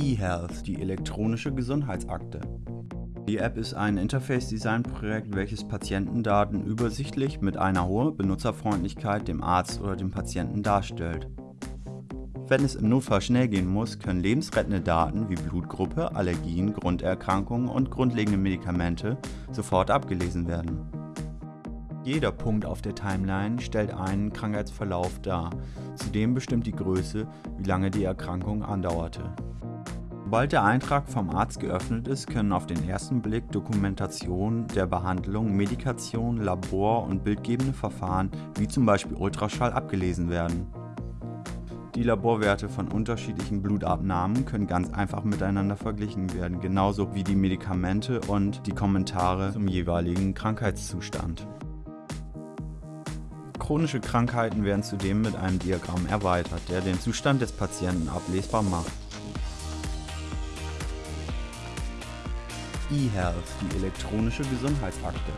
eHealth, die elektronische Gesundheitsakte. Die App ist ein Interface-Design-Projekt, welches Patientendaten übersichtlich mit einer hohen Benutzerfreundlichkeit dem Arzt oder dem Patienten darstellt. Wenn es im Notfall schnell gehen muss, können lebensrettende Daten wie Blutgruppe, Allergien, Grunderkrankungen und grundlegende Medikamente sofort abgelesen werden. Jeder Punkt auf der Timeline stellt einen Krankheitsverlauf dar, zudem bestimmt die Größe, wie lange die Erkrankung andauerte. Sobald der Eintrag vom Arzt geöffnet ist, können auf den ersten Blick Dokumentationen der Behandlung, Medikation, Labor- und bildgebende Verfahren wie zum Beispiel Ultraschall abgelesen werden. Die Laborwerte von unterschiedlichen Blutabnahmen können ganz einfach miteinander verglichen werden, genauso wie die Medikamente und die Kommentare zum jeweiligen Krankheitszustand. Chronische Krankheiten werden zudem mit einem Diagramm erweitert, der den Zustand des Patienten ablesbar macht. eHealth, die elektronische Gesundheitsakte